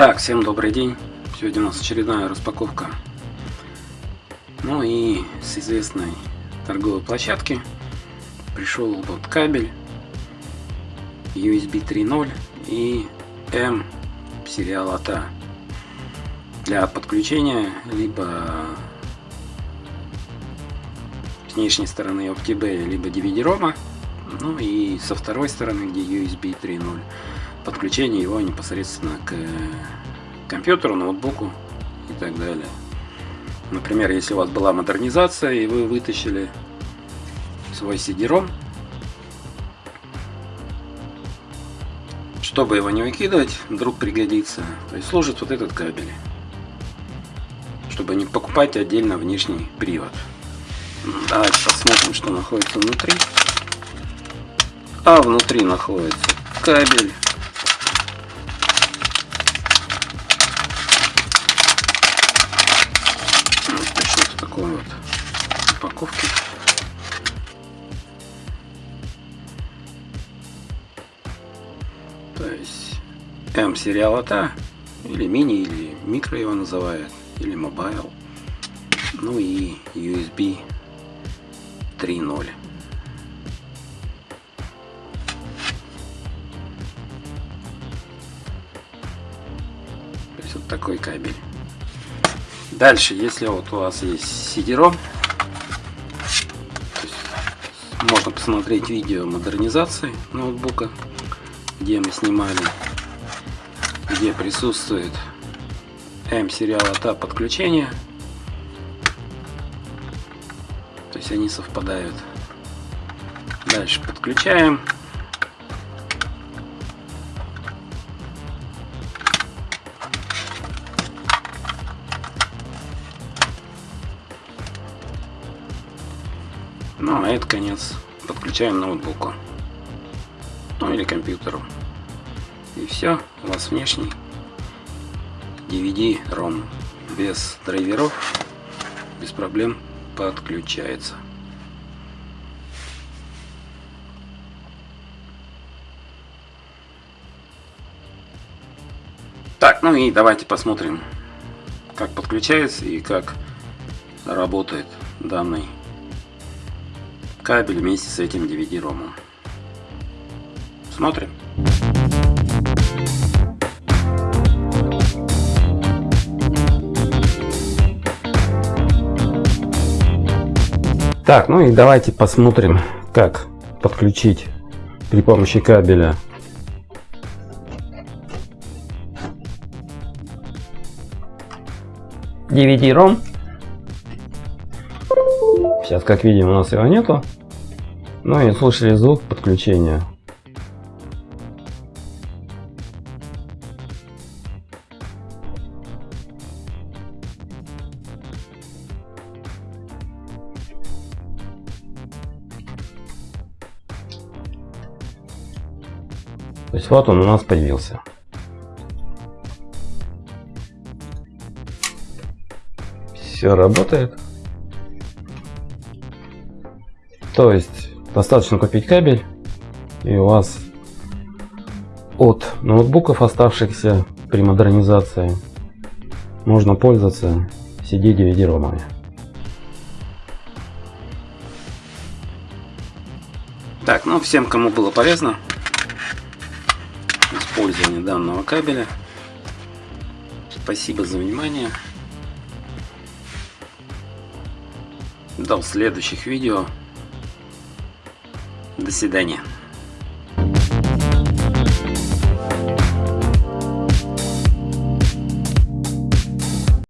Так, всем добрый день. Сегодня у нас очередная распаковка. Ну и с известной торговой площадки пришел вот кабель USB 3.0 и M сериал ATA для подключения либо с внешней стороны OptiB либо DVD-ROM, ну и со второй стороны, где USB 3.0 подключение его непосредственно к компьютеру, ноутбуку и так далее. Например, если у вас была модернизация и вы вытащили свой CD-ROM, чтобы его не выкидывать, вдруг пригодится, то есть служит вот этот кабель, чтобы не покупать отдельно внешний привод. Давайте посмотрим, что находится внутри. А внутри находится кабель такой вот упаковки. То есть M сериал это или мини, или микро его называют, или mobile. Ну и USB 3.0. То есть вот такой кабель. Дальше, если вот у вас есть CD-ROM, можно посмотреть видео модернизации ноутбука, где мы снимали, где присутствует M-сериал АТА подключения. То есть они совпадают. Дальше подключаем. Ну, а это конец подключаем ноутбуку. Ну, или компьютеру. И все, у вас внешний DVD-ROM без драйверов, без проблем подключается. Так, ну и давайте посмотрим, как подключается и как работает данный кабель вместе с этим DVD-ромом. Смотрим. Так, ну и давайте посмотрим, как подключить при помощи кабеля DVD-ROM Сейчас, как видим, у нас его нету. Ну и слышали звук подключения. То есть вот он у нас появился. Все работает. То есть достаточно купить кабель и у вас от ноутбуков оставшихся при модернизации можно пользоваться CD DVD ромами. Так, ну всем, кому было полезно использование данного кабеля, спасибо за внимание. До следующих видео. До свидания.